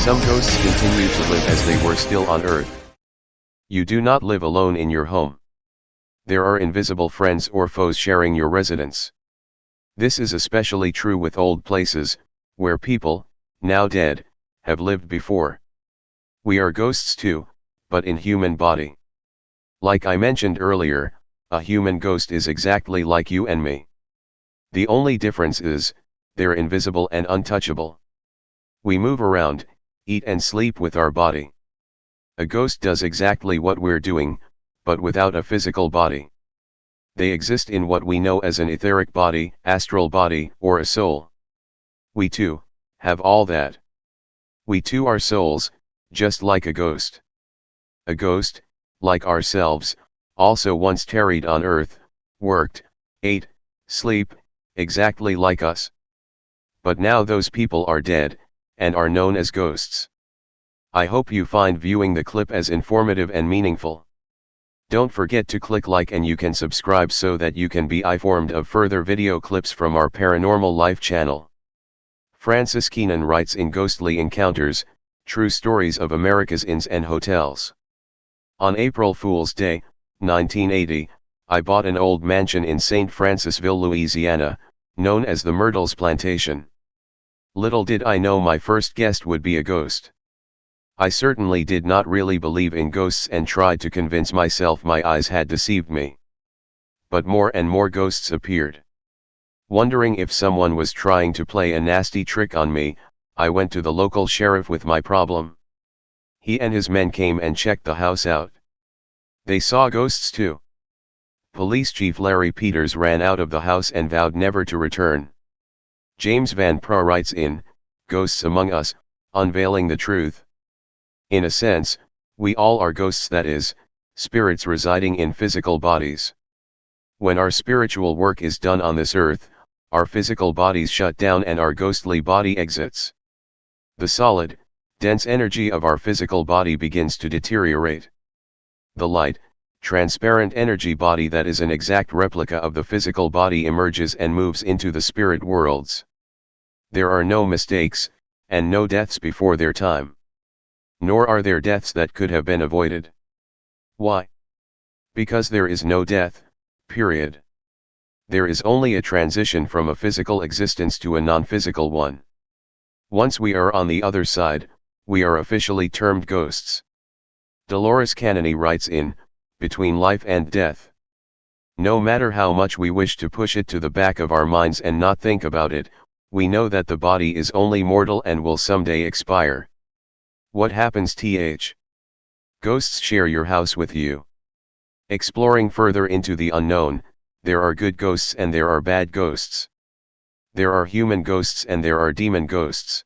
Some ghosts continue to live as they were still on earth. You do not live alone in your home. There are invisible friends or foes sharing your residence. This is especially true with old places, where people, now dead, have lived before. We are ghosts too, but in human body. Like I mentioned earlier, a human ghost is exactly like you and me. The only difference is, they're invisible and untouchable. We move around, eat and sleep with our body. A ghost does exactly what we're doing, but without a physical body. They exist in what we know as an etheric body, astral body, or a soul. We too, have all that. We too are souls, just like a ghost. A ghost, like ourselves, also once tarried on earth, worked, ate, sleep, exactly like us. But now those people are dead, and are known as ghosts. I hope you find viewing the clip as informative and meaningful. Don't forget to click like and you can subscribe so that you can be informed of further video clips from our Paranormal Life channel. Frances Kermeen writes in Ghostly Encounters, True Stories of America's Inns and Hotels. On April Fool's Day, 1980, I bought an old mansion in St. Francisville, Louisiana, known as the Myrtles Plantation. Little did I know my first guest would be a ghost. I certainly did not really believe in ghosts and tried to convince myself my eyes had deceived me. But more and more ghosts appeared. Wondering if someone was trying to play a nasty trick on me, I went to the local sheriff with my problem. He and his men came and checked the house out. They saw ghosts too. Police Chief Larry Peters ran out of the house and vowed never to return. James Van Praagh writes in, Ghosts Among Us, Unveiling the Truth. In a sense, we all are ghosts that is, spirits residing in physical bodies. When our spiritual work is done on this earth, our physical bodies shut down and our ghostly body exits. The solid, dense energy of our physical body begins to deteriorate. The light, transparent energy body that is an exact replica of the physical body emerges and moves into the spirit worlds. There are no mistakes, and no deaths before their time. Nor are there deaths that could have been avoided. Why? Because there is no death, period. There is only a transition from a physical existence to a non-physical one. Once we are on the other side, we are officially termed ghosts. Dolores Cannon writes in, Between Life and Death. No matter how much we wish to push it to the back of our minds and not think about it, we know that the body is only mortal and will someday expire. What happens th? Ghosts share your house with you. Exploring further into the unknown, there are good ghosts and there are bad ghosts. There are human ghosts and there are demon ghosts.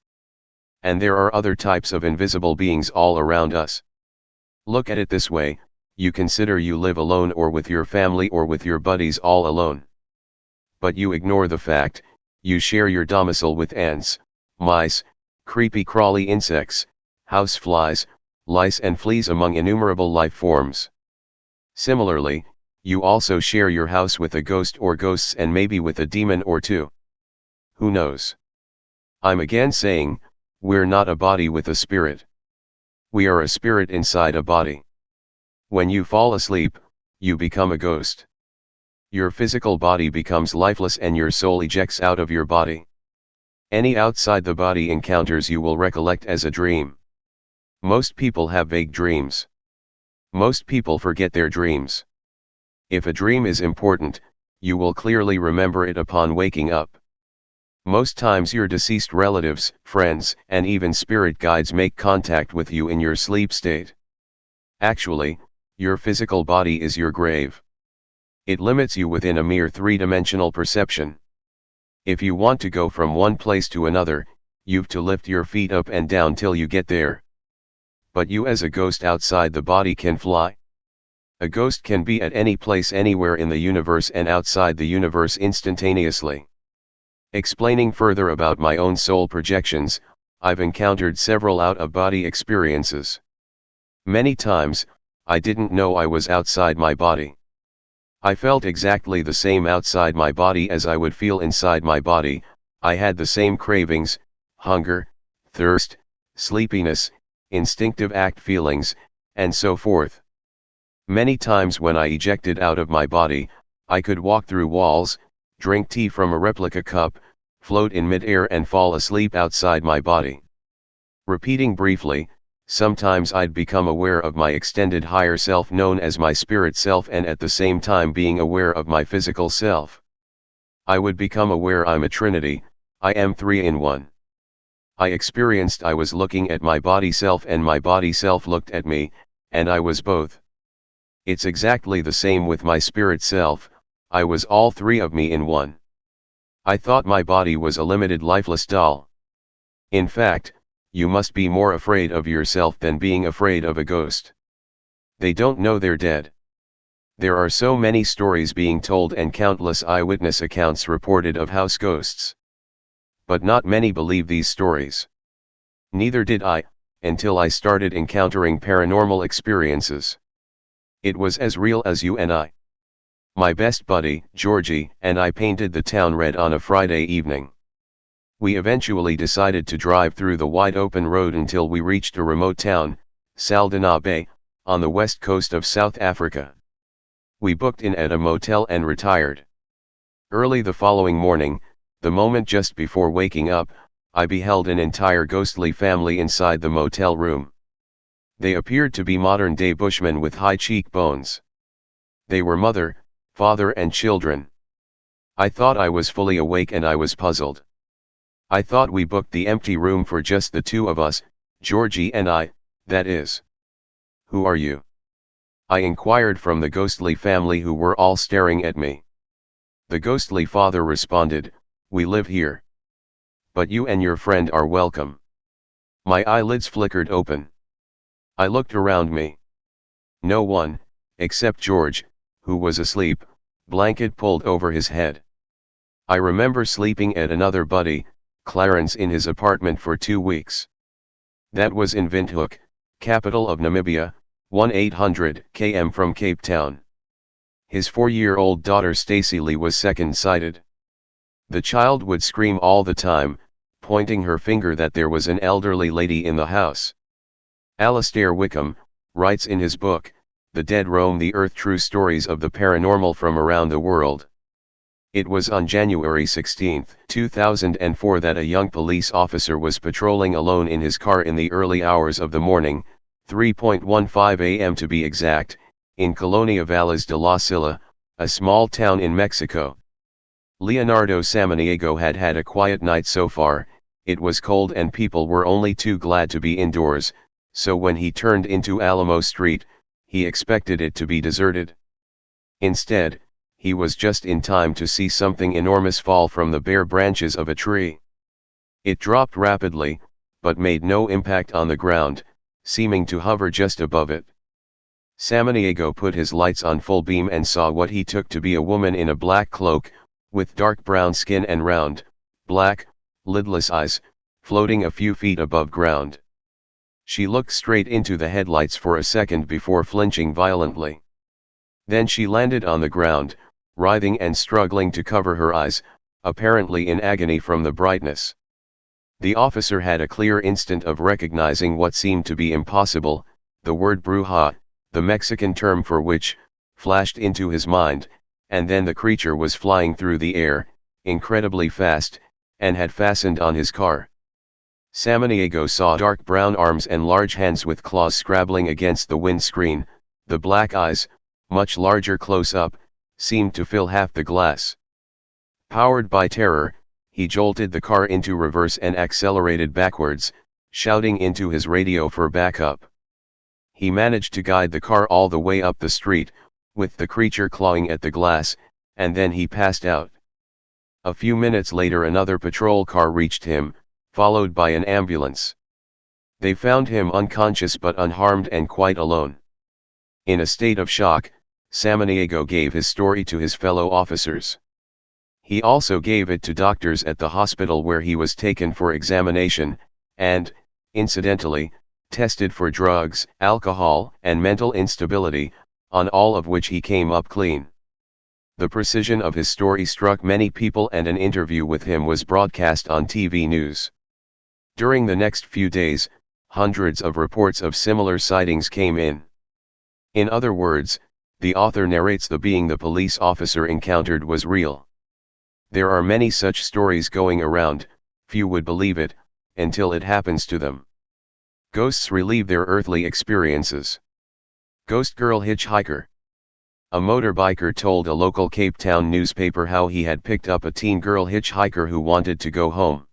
And there are other types of invisible beings all around us. Look at it this way, you consider you live alone or with your family or with your buddies all alone. But you ignore the fact, you share your domicile with ants, mice, creepy crawly insects, house flies, lice and fleas among innumerable life forms. Similarly, you also share your house with a ghost or ghosts and maybe with a demon or two. Who knows? I'm again saying, we're not a body with a spirit. We are a spirit inside a body. When you fall asleep, you become a ghost your physical body becomes lifeless and your soul ejects out of your body. Any outside the body encounters you will recollect as a dream. Most people have vague dreams. Most people forget their dreams. If a dream is important, you will clearly remember it upon waking up. Most times your deceased relatives, friends, and even spirit guides make contact with you in your sleep state. Actually, your physical body is your grave. It limits you within a mere three-dimensional perception. If you want to go from one place to another, you've to lift your feet up and down till you get there. But you as a ghost outside the body can fly. A ghost can be at any place anywhere in the universe and outside the universe instantaneously. Explaining further about my own soul projections, I've encountered several out-of-body experiences. Many times, I didn't know I was outside my body. I felt exactly the same outside my body as I would feel inside my body, I had the same cravings, hunger, thirst, sleepiness, instinctive act feelings, and so forth. Many times when I ejected out of my body, I could walk through walls, drink tea from a replica cup, float in midair and fall asleep outside my body. Repeating briefly, sometimes I'd become aware of my extended higher self known as my spirit self and at the same time being aware of my physical self. I would become aware I'm a trinity, I am three in one. I experienced I was looking at my body self and my body self looked at me, and I was both. It's exactly the same with my spirit self, I was all three of me in one. I thought my body was a limited lifeless doll. In fact, you must be more afraid of yourself than being afraid of a ghost. They don't know they're dead. There are so many stories being told and countless eyewitness accounts reported of house ghosts. But not many believe these stories. Neither did I, until I started encountering paranormal experiences. It was as real as you and I. My best buddy, Georgie, and I painted the town red on a Friday evening. We eventually decided to drive through the wide open road until we reached a remote town, Saldanha Bay, on the west coast of South Africa. We booked in at a motel and retired. Early the following morning, the moment just before waking up, I beheld an entire ghostly family inside the motel room. They appeared to be modern day bushmen with high cheekbones. They were mother, father and children. I thought I was fully awake and I was puzzled. I thought we booked the empty room for just the two of us, Georgie and I, that is. Who are you? I inquired from the ghostly family who were all staring at me. The ghostly father responded, we live here. But you and your friend are welcome. My eyelids flickered open. I looked around me. No one, except George, who was asleep, blanket pulled over his head. I remember sleeping at another buddy, Clarence in his apartment for two weeks. That was in Windhoek, capital of Namibia, 1-800 km from Cape Town. His four-year-old daughter Stacy Lee was second-sighted. The child would scream all the time, pointing her finger that there was an elderly lady in the house. Alastair Wickham, writes in his book, The Dead Roam the Earth True Stories of the Paranormal from Around the World. It was on January 16, 2004 that a young police officer was patrolling alone in his car in the early hours of the morning, 3.15 am to be exact, in Colonia Valles de la Silla, a small town in Mexico. Leonardo Samaniego had had a quiet night so far, it was cold and people were only too glad to be indoors, so when he turned into Alamo Street, he expected it to be deserted. Instead, he was just in time to see something enormous fall from the bare branches of a tree. It dropped rapidly, but made no impact on the ground, seeming to hover just above it. Samaniego put his lights on full beam and saw what he took to be a woman in a black cloak, with dark brown skin and round, black, lidless eyes, floating a few feet above ground. She looked straight into the headlights for a second before flinching violently. Then she landed on the ground, writhing and struggling to cover her eyes, apparently in agony from the brightness. The officer had a clear instant of recognizing what seemed to be impossible, the word bruja, the Mexican term for which, flashed into his mind, and then the creature was flying through the air, incredibly fast, and had fastened on his car. Samaniego saw dark brown arms and large hands with claws scrabbling against the windscreen, the black eyes, much larger close up, seemed to fill half the glass. Powered by terror, he jolted the car into reverse and accelerated backwards, shouting into his radio for backup. He managed to guide the car all the way up the street, with the creature clawing at the glass, and then he passed out. A few minutes later another patrol car reached him, followed by an ambulance. They found him unconscious but unharmed and quite alone. In a state of shock, Samaniego gave his story to his fellow officers. He also gave it to doctors at the hospital where he was taken for examination, and, incidentally, tested for drugs, alcohol, and mental instability, on all of which he came up clean. The precision of his story struck many people and an interview with him was broadcast on TV news. During the next few days, hundreds of reports of similar sightings came in. In other words, the author narrates the being the police officer encountered was real. There are many such stories going around, few would believe it, until it happens to them. Ghosts relieve their earthly experiences. Ghost Girl Hitchhiker A motorbiker told a local Cape Town newspaper how he had picked up a teen girl hitchhiker who wanted to go home.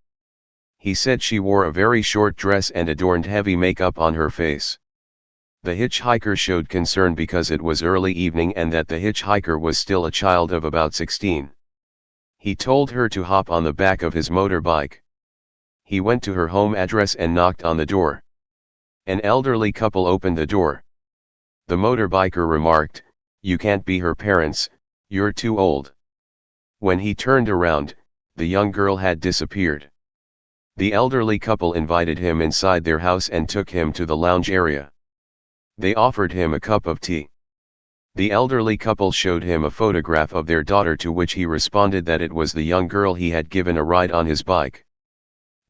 He said she wore a very short dress and adorned heavy makeup on her face. The hitchhiker showed concern because it was early evening and that the hitchhiker was still a child of about 16. He told her to hop on the back of his motorbike. He went to her home address and knocked on the door. An elderly couple opened the door. The motorbiker remarked, You can't be her parents, you're too old. When he turned around, the young girl had disappeared. The elderly couple invited him inside their house and took him to the lounge area. They offered him a cup of tea. The elderly couple showed him a photograph of their daughter to which he responded that it was the young girl he had given a ride on his bike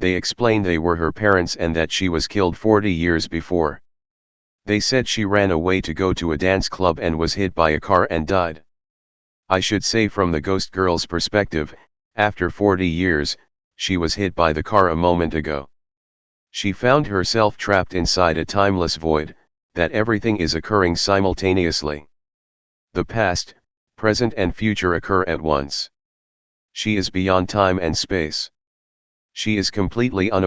they explained they were her parents and that she was killed 40 years before. They said she ran away to go to a dance club and was hit by a car and died. I should say from the ghost girl's perspective, after 40 years, she was hit by the car a moment ago. She found herself trapped inside a timeless void, that everything is occurring simultaneously. The past, present and future occur at once. She is beyond time and space. She is completely unaware